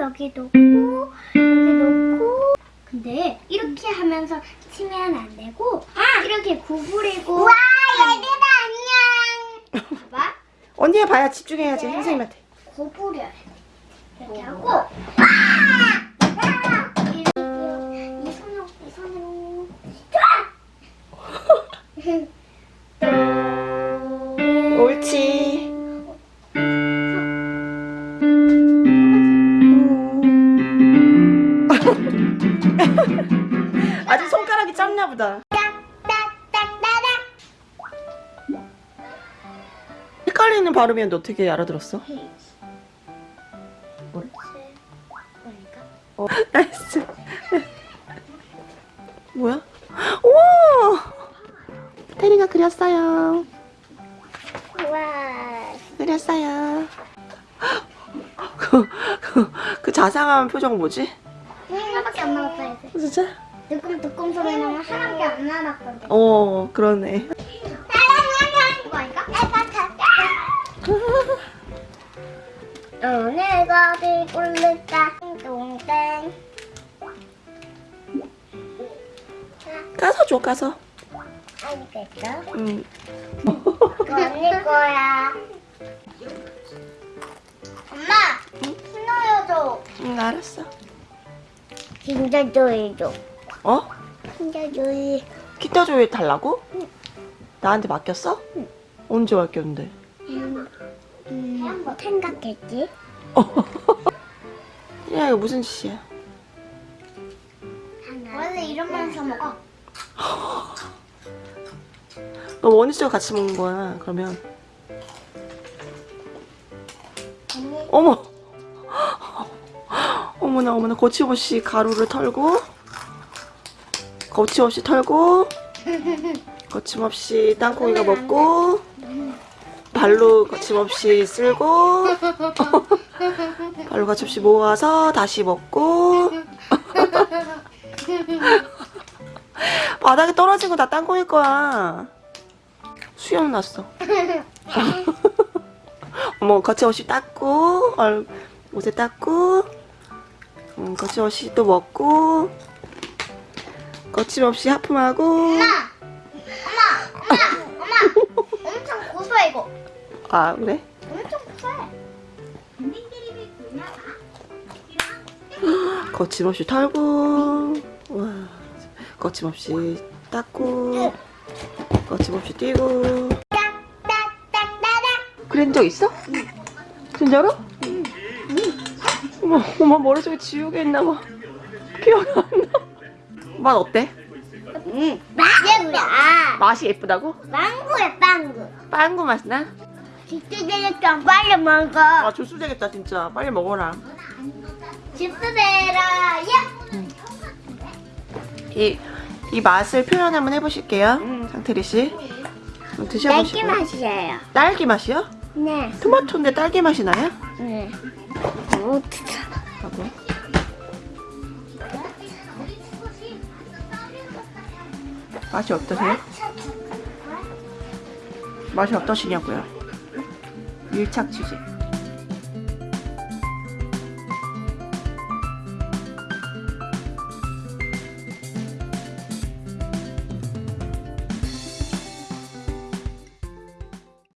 여기 놓고 여기 놓고. 근데 이렇게 하면서 치면 안 되고 이렇게 구부리고. 와 얘들아 안녕. 봐봐. 언니가 봐야 집중해야지 네. 선생님한테. 구부려야 돼. 이렇게 하고. 이, 이 손으로 이 손으로. 옳지. 아직 손가락이 짧나 보다. 헷갈리는 발음이었는데 어떻게 알아들었어? 어, nice. 뭐야? 오! 테리가 그렸어요. 와 그렸어요. 그, 그, 그 자상한 표정 뭐지? 하나밖에 안 남았다 이제 진짜? 뜨끔뜨끔 소리 나면 하나밖에 안 남았거든 어, 그러네. 오늘 거기 꿀렸다 동땡 까서 줘, 까서. 알겠어? 응. 이거 언니 거야 엄마 응, 알았어. 진짜 조이 줘 어? 진짜 조이 기타 조회 달라고? 나한테 맡겼어? 언제 맡겼는데? 음, 뭐 생각했지? 야, 이거 무슨 짓이야? 원래 이러면서 먹어 너 원희씨와 같이 먹는 거야, 그러면. 언니 어머! 어머나, 어머나, 거침없이 가루를 털고, 거침없이 털고, 거침없이 땅콩이가 먹고, 발로 거침없이 쓸고, 발로 거침없이 모아서 다시 먹고, 바닥에 떨어진 거 다 땅콩일 거야. 수염 났어. 어머 거침없이 닦고 얼, 옷에 닦고 음, 거침없이 또 먹고 거침없이 하품하고 엄마! 엄마! 엄마! 엄마! 엄청 고소해 이거 아 그래? 엄청 고소해 거침없이 털고 와 거침없이 닦고 거침없이 뛰고 딱딱딱따닥 그런 적 있어? 진짜로? 응. 어머, 어머 머릿속에 지우개 있나 봐 기억이 안 나 맛 어때? 응 맛있다 맛이 예쁘다고? 빵구야 빵구 빵구 맛 나? 되겠다 빨리 먹어 아 조수 되겠다 진짜 빨리 먹어라 집수대라 예! 이, 이 맛을 표현 한번 해보실게요 상태리 씨 드셔보시고 딸기 맛이에요 딸기 맛이요? 네 토마토인데 딸기 맛이 나요? 네. 하고 맛이 어떠세요? 맛이 어떠시냐고요? 밀착 취재